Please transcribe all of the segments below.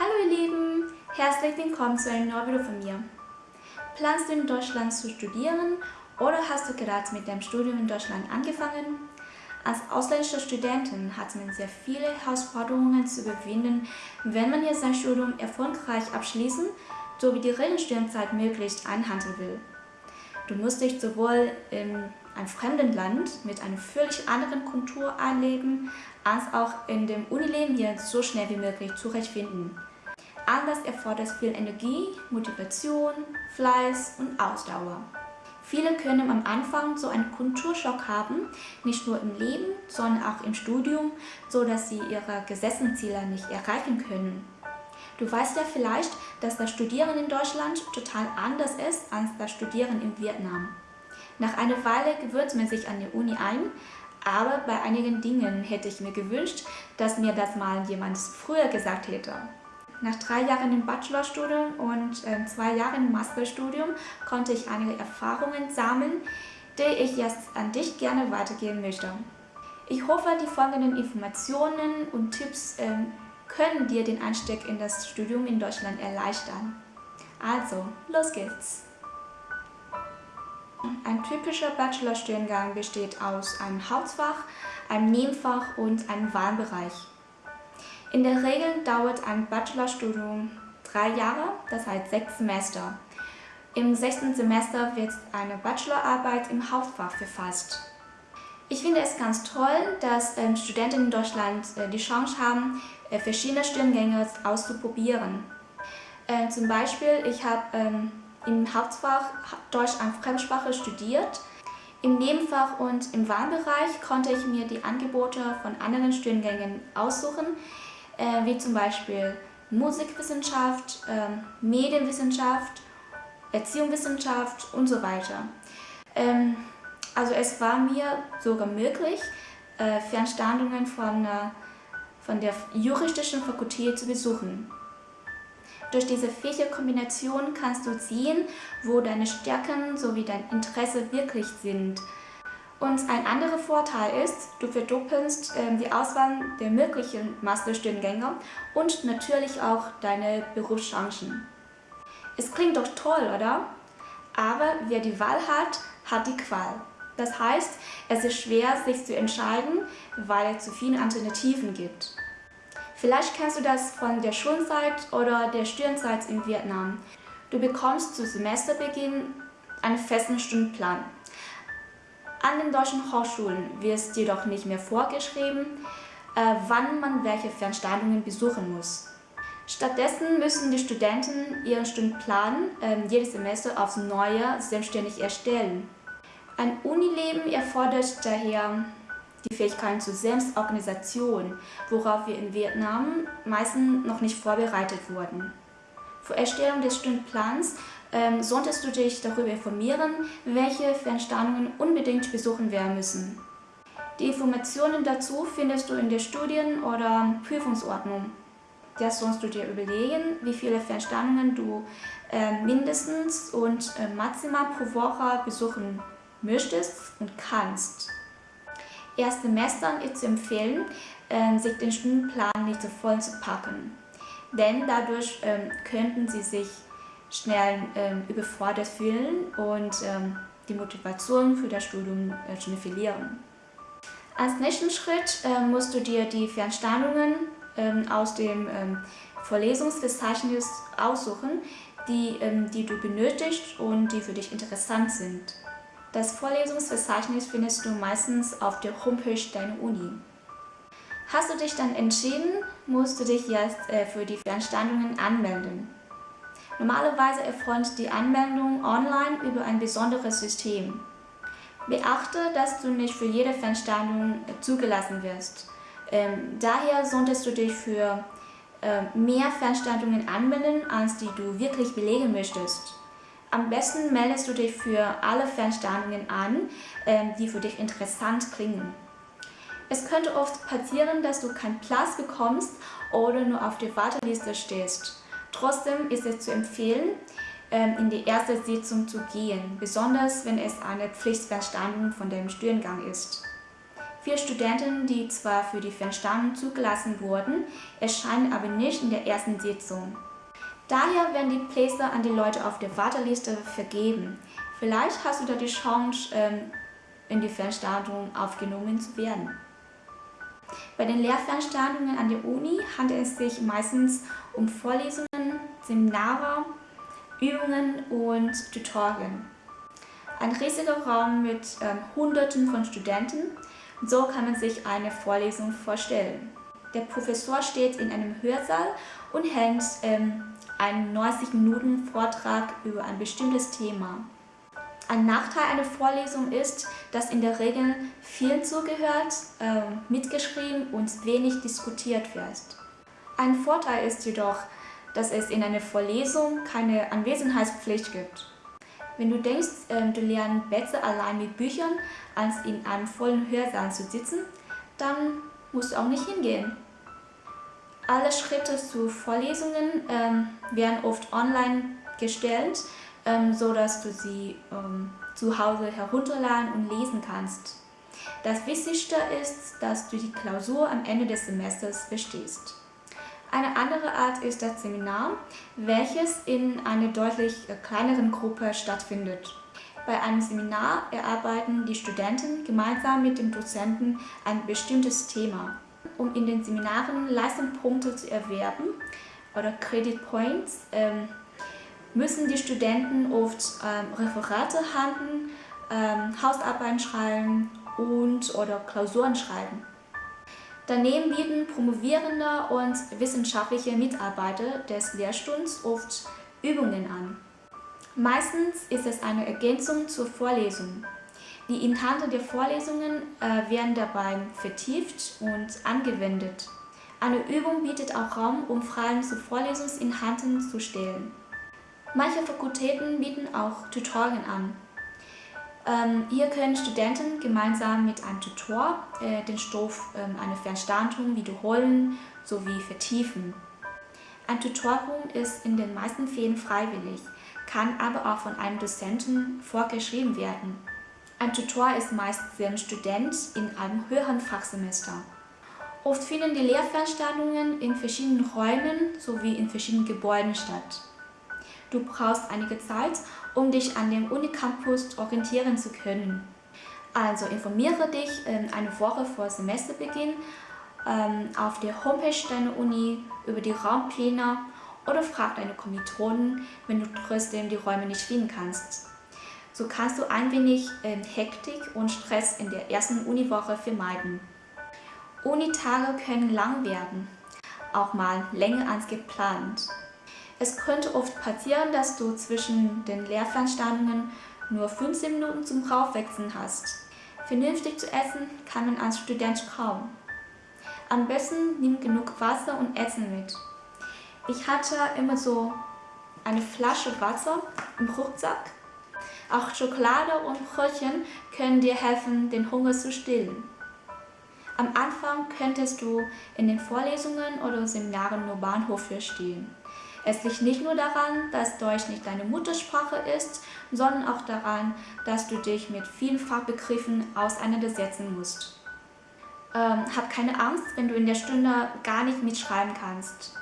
Hallo ihr Lieben, herzlich willkommen zu einem neuen Video von mir. Planst du in Deutschland zu studieren oder hast du gerade mit dem Studium in Deutschland angefangen? Als ausländische Studentin hat man sehr viele Herausforderungen zu überwinden, wenn man hier sein Studium erfolgreich abschließen sowie die Regelstudienzeit möglichst einhalten will. Du musst dich sowohl in einem fremden Land mit einer völlig anderen Kultur einleben, als auch in dem Unileben hier so schnell wie möglich zurechtfinden. All das erfordert viel Energie, Motivation, Fleiß und Ausdauer. Viele können am Anfang so einen Kulturschock haben, nicht nur im Leben, sondern auch im Studium, so dass sie ihre gesetzten Ziele nicht erreichen können. Du weißt ja vielleicht, dass das Studieren in Deutschland total anders ist als das Studieren in Vietnam. Nach einer Weile gewöhnt man sich an die Uni ein, aber bei einigen Dingen hätte ich mir gewünscht, dass mir das mal jemand früher gesagt hätte. Nach drei Jahren im Bachelorstudium und äh, zwei Jahren im Masterstudium konnte ich einige Erfahrungen sammeln, die ich jetzt an dich gerne weitergeben möchte. Ich hoffe, die folgenden Informationen und Tipps äh, können dir den Einstieg in das Studium in Deutschland erleichtern. Also, los geht's! Ein typischer Bachelorstudiengang besteht aus einem Hauptfach, einem Nebenfach und einem Wahlbereich. In der Regel dauert ein Bachelorstudium drei Jahre, das heißt sechs Semester. Im sechsten Semester wird eine Bachelorarbeit im Hauptfach verfasst. Ich finde es ganz toll, dass ähm, Studenten in Deutschland äh, die Chance haben, äh, verschiedene Studiengänge auszuprobieren. Äh, zum Beispiel, ich habe ähm, im Hauptfach Deutsch als Fremdsprache studiert. Im Nebenfach und im Wahlbereich konnte ich mir die Angebote von anderen Studiengängen aussuchen, äh, wie zum Beispiel Musikwissenschaft, äh, Medienwissenschaft, Erziehungswissenschaft und so weiter. Ähm, also es war mir sogar möglich, äh, Fernstandungen von, äh, von der juristischen Fakultät zu besuchen. Durch diese Fächerkombination kannst du sehen, wo deine Stärken sowie dein Interesse wirklich sind und ein anderer Vorteil ist, du verdoppelst äh, die Auswahl der möglichen Masterstudiengänge und natürlich auch deine Berufschancen. Es klingt doch toll, oder? Aber wer die Wahl hat, hat die Qual. Das heißt, es ist schwer, sich zu entscheiden, weil es zu viele Alternativen gibt. Vielleicht kennst du das von der Schulzeit oder der Studienzeit in Vietnam. Du bekommst zu Semesterbeginn einen festen Stundenplan. An den deutschen Hochschulen wird jedoch nicht mehr vorgeschrieben, äh, wann man welche Veranstaltungen besuchen muss. Stattdessen müssen die Studenten ihren Stundenplan äh, jedes Semester aufs Neue selbstständig erstellen. Ein Unileben erfordert daher die Fähigkeiten zur Selbstorganisation, worauf wir in Vietnam meistens noch nicht vorbereitet wurden. Vor Erstellung des Stundenplans ähm, solltest du dich darüber informieren, welche Veranstaltungen unbedingt besuchen werden müssen. Die Informationen dazu findest du in der Studien- oder Prüfungsordnung. Das sollst du dir überlegen, wie viele Veranstaltungen du äh, mindestens und äh, maximal pro Woche besuchen möchtest und kannst. Erstsemestern ist zu empfehlen, äh, sich den Stundenplan nicht so voll zu packen, denn dadurch ähm, könnten sie sich schnell ähm, überfordert fühlen und ähm, die Motivation für das Studium äh, schnell verlieren. Als nächsten Schritt äh, musst du dir die Veranstaltungen ähm, aus dem ähm, Vorlesungsverzeichnis aussuchen, die, ähm, die du benötigst und die für dich interessant sind. Das Vorlesungsverzeichnis findest du meistens auf der Homepage deiner Uni. Hast du dich dann entschieden, musst du dich jetzt äh, für die Veranstaltungen anmelden. Normalerweise erfolgt die Anmeldung online über ein besonderes System. Beachte, dass du nicht für jede Veranstaltung zugelassen wirst. Ähm, daher solltest du dich für äh, mehr Veranstaltungen anmelden, als die du wirklich belegen möchtest. Am besten meldest du dich für alle Veranstaltungen an, äh, die für dich interessant klingen. Es könnte oft passieren, dass du keinen Platz bekommst oder nur auf der Warteliste stehst. Trotzdem ist es zu empfehlen, ähm, in die erste Sitzung zu gehen, besonders wenn es eine Pflichtveranstaltung von dem Studiengang ist. Viele Studenten, die zwar für die Fernstandung zugelassen wurden, erscheinen aber nicht in der ersten Sitzung. Daher werden die Plätze an die Leute auf der Warteliste vergeben. Vielleicht hast du da die Chance, ähm, in die Fernstandung aufgenommen zu werden. Bei den Lehrveranstaltungen an der Uni handelt es sich meistens um Vorlesungen, Seminare, Übungen und Tutorien. Ein riesiger Raum mit ähm, Hunderten von Studenten, so kann man sich eine Vorlesung vorstellen. Der Professor steht in einem Hörsaal und hält ähm, einen 90 Minuten Vortrag über ein bestimmtes Thema. Ein Nachteil einer Vorlesung ist, dass in der Regel viel zugehört, äh, mitgeschrieben und wenig diskutiert wird. Ein Vorteil ist jedoch, dass es in einer Vorlesung keine Anwesenheitspflicht gibt. Wenn du denkst, äh, du lernst besser allein mit Büchern, als in einem vollen Hörsaal zu sitzen, dann musst du auch nicht hingehen. Alle Schritte zu Vorlesungen ähm, werden oft online gestellt ähm, so dass du sie ähm, zu Hause herunterladen und lesen kannst. Das Wichtigste ist, dass du die Klausur am Ende des Semesters bestehst. Eine andere Art ist das Seminar, welches in einer deutlich äh, kleineren Gruppe stattfindet. Bei einem Seminar erarbeiten die Studenten gemeinsam mit dem Dozenten ein bestimmtes Thema. Um in den Seminaren Leistungspunkte zu erwerben oder Credit Points, ähm, müssen die Studenten oft ähm, Referate halten, ähm, Hausarbeiten schreiben und oder Klausuren schreiben. Daneben bieten promovierende und wissenschaftliche Mitarbeiter des Lehrstuhls oft Übungen an. Meistens ist es eine Ergänzung zur Vorlesung. Die Inhalte der Vorlesungen äh, werden dabei vertieft und angewendet. Eine Übung bietet auch Raum, um Fragen zu Vorlesungsinhalten zu stellen. Manche Fakultäten bieten auch Tutorien an. Ähm, hier können Studenten gemeinsam mit einem Tutor äh, den Stoff ähm, einer Veranstaltung wiederholen sowie vertiefen. Ein Tutorium ist in den meisten Fällen freiwillig, kann aber auch von einem Dozenten vorgeschrieben werden. Ein Tutor ist meist ein Student in einem höheren Fachsemester. Oft finden die Lehrveranstaltungen in verschiedenen Räumen sowie in verschiedenen Gebäuden statt. Du brauchst einige Zeit, um dich an dem Unicampus orientieren zu können. Also informiere dich ähm, eine Woche vor Semesterbeginn ähm, auf der Homepage deiner Uni über die Raumpläne oder frag deine Kommilitonen, wenn du trotzdem die Räume nicht finden kannst. So kannst du ein wenig ähm, Hektik und Stress in der ersten Uniwoche vermeiden. Unitage können lang werden, auch mal länger als geplant. Es könnte oft passieren, dass du zwischen den Lehrveranstaltungen nur 15 Minuten zum Raufwechseln hast. Vernünftig zu essen kann man als Student kaum. Am besten nimm genug Wasser und Essen mit. Ich hatte immer so eine Flasche Wasser im Rucksack. Auch Schokolade und Brötchen können dir helfen, den Hunger zu stillen. Am Anfang könntest du in den Vorlesungen oder Seminaren nur Bahnhof verstehen. Es liegt nicht nur daran, dass Deutsch nicht deine Muttersprache ist, sondern auch daran, dass du dich mit vielen Fachbegriffen auseinandersetzen musst. Ähm, hab keine Angst, wenn du in der Stunde gar nicht mitschreiben kannst.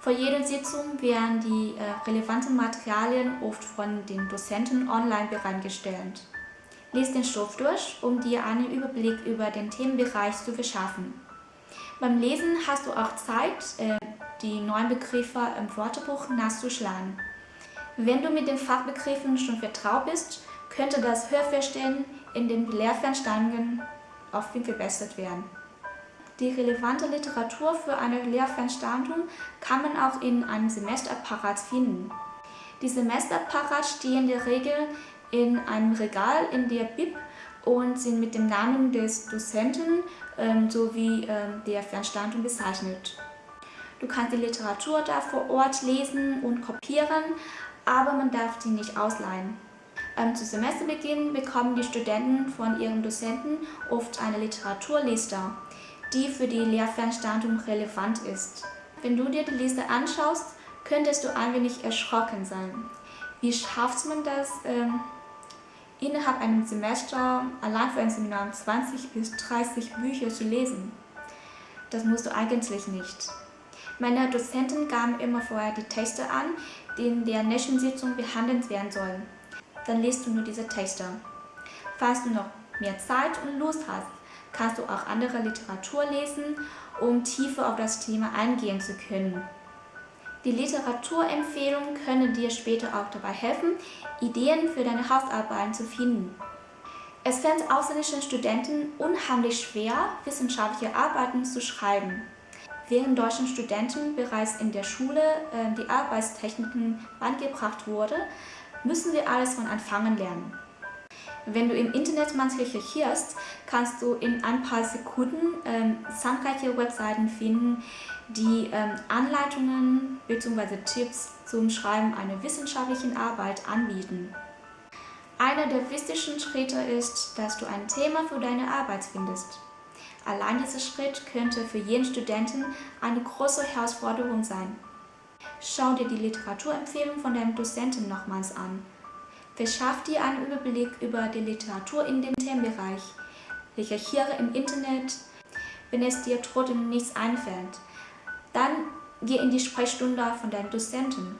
Vor jeder Sitzung werden die äh, relevanten Materialien oft von den Dozenten online bereitgestellt. Lies den Stoff durch, um dir einen Überblick über den Themenbereich zu verschaffen. Beim Lesen hast du auch Zeit, äh, die neuen Begriffe im Wörterbuch nachzuschlagen. Wenn du mit den Fachbegriffen schon vertraut bist, könnte das Hörverstehen in den Lehrveranstaltungen auf viel verbessert werden. Die relevante Literatur für eine Lehrveranstaltung kann man auch in einem Semesterapparat finden. Die Semesterapparat stehen in der Regel in einem Regal in der Bib und sind mit dem Namen des Dozenten ähm, sowie ähm, der Veranstaltung bezeichnet. Du kannst die Literatur da vor Ort lesen und kopieren, aber man darf die nicht ausleihen. Ähm, zu Semesterbeginn bekommen die Studenten von ihren Dozenten oft eine Literaturliste, die für die Lehrveranstaltung relevant ist. Wenn du dir die Liste anschaust, könntest du ein wenig erschrocken sein. Wie schafft man das, ähm, innerhalb einem Semester allein für ein Seminar 20 bis 30 Bücher zu lesen. Das musst du eigentlich nicht. Meine Dozenten gaben immer vorher die Texte an, die in der nächsten Sitzung behandelt werden sollen. Dann liest du nur diese Texte. Falls du noch mehr Zeit und Lust hast, kannst du auch andere Literatur lesen, um tiefer auf das Thema eingehen zu können. Die Literaturempfehlungen können dir später auch dabei helfen, Ideen für deine Hausarbeiten zu finden. Es fällt ausländischen Studenten unheimlich schwer, wissenschaftliche Arbeiten zu schreiben. Während deutschen Studenten bereits in der Schule äh, die Arbeitstechniken beigebracht wurde, müssen wir alles von Anfang an lernen. Wenn du im Internet mal recherchierst, kannst du in ein paar Sekunden ähm, zahlreiche Webseiten finden, die ähm, Anleitungen bzw. Tipps zum Schreiben einer wissenschaftlichen Arbeit anbieten. Einer der wichtigsten Schritte ist, dass du ein Thema für deine Arbeit findest. Allein dieser Schritt könnte für jeden Studenten eine große Herausforderung sein. Schau dir die Literaturempfehlung von deinem Dozenten nochmals an Verschaff dir einen Überblick über die Literatur in dem Themenbereich. Recherchiere im Internet, wenn es dir trotzdem nichts einfällt. Dann geh in die Sprechstunde von deinem Dozenten.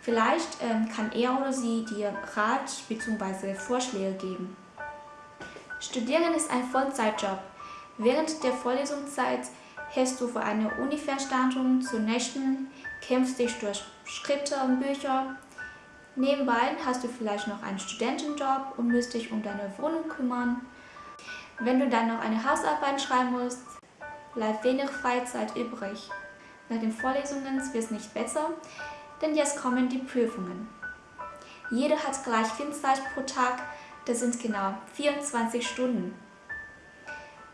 Vielleicht ähm, kann er oder sie dir Rat bzw. Vorschläge geben. Studieren ist ein Vollzeitjob. Während der Vorlesungszeit hältst du vor einer Uni-Veranstaltung zur nächsten, kämpfst dich durch Skripte und Bücher, Nebenbei hast du vielleicht noch einen Studentenjob und musst dich um deine Wohnung kümmern. Wenn du dann noch eine Hausarbeit schreiben musst, bleibt wenig Freizeit übrig. Nach den Vorlesungen wird es nicht besser, denn jetzt kommen die Prüfungen. Jeder hat gleich viel Zeit pro Tag, das sind genau 24 Stunden.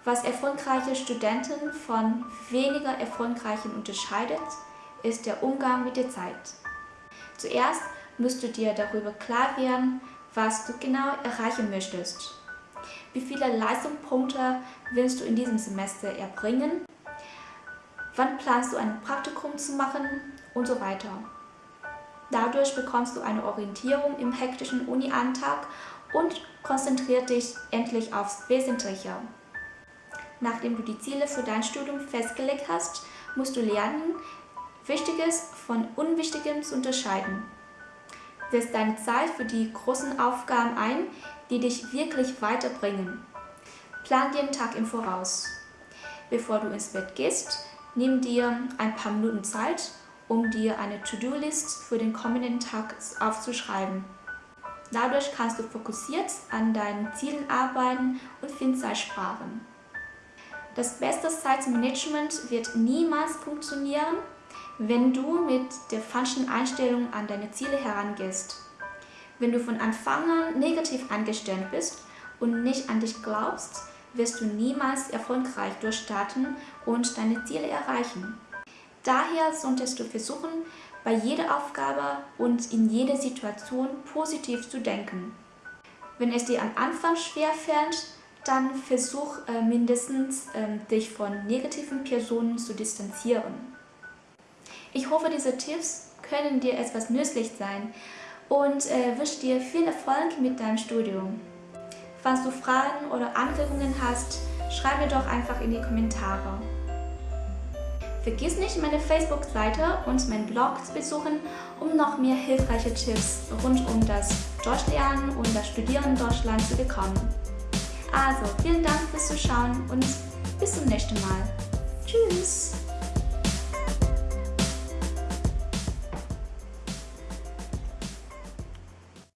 Was erfolgreiche Studenten von weniger erfolgreichen unterscheidet, ist der Umgang mit der Zeit. Zuerst musst du dir darüber klar werden, was du genau erreichen möchtest. Wie viele Leistungspunkte willst du in diesem Semester erbringen? Wann planst du ein Praktikum zu machen? Und so weiter. Dadurch bekommst du eine Orientierung im hektischen Uni-Alltag und konzentriert dich endlich aufs Wesentliche. Nachdem du die Ziele für dein Studium festgelegt hast, musst du lernen, Wichtiges von Unwichtigem zu unterscheiden setz deine Zeit für die großen Aufgaben ein, die dich wirklich weiterbringen. Plan einen Tag im Voraus. Bevor du ins Bett gehst, nimm dir ein paar Minuten Zeit, um dir eine To-Do-List für den kommenden Tag aufzuschreiben. Dadurch kannst du fokussiert an deinen Zielen arbeiten und Zeit sparen. Das beste Zeitmanagement wird niemals funktionieren, wenn du mit der falschen Einstellung an deine Ziele herangehst. Wenn du von Anfang an negativ eingestellt bist und nicht an dich glaubst, wirst du niemals erfolgreich durchstarten und deine Ziele erreichen. Daher solltest du versuchen, bei jeder Aufgabe und in jeder Situation positiv zu denken. Wenn es dir am Anfang schwer fällt, dann versuch äh, mindestens äh, dich von negativen Personen zu distanzieren. Ich hoffe, diese Tipps können dir etwas nützlich sein und äh, wünsche dir viel Erfolg mit deinem Studium. Falls du Fragen oder Anregungen hast, schreib mir doch einfach in die Kommentare. Vergiss nicht, meine Facebook-Seite und meinen Blog zu besuchen, um noch mehr hilfreiche Tipps rund um das Deutschlernen und das Studieren in Deutschland zu bekommen. Also, vielen Dank fürs Zuschauen und bis zum nächsten Mal. Tschüss!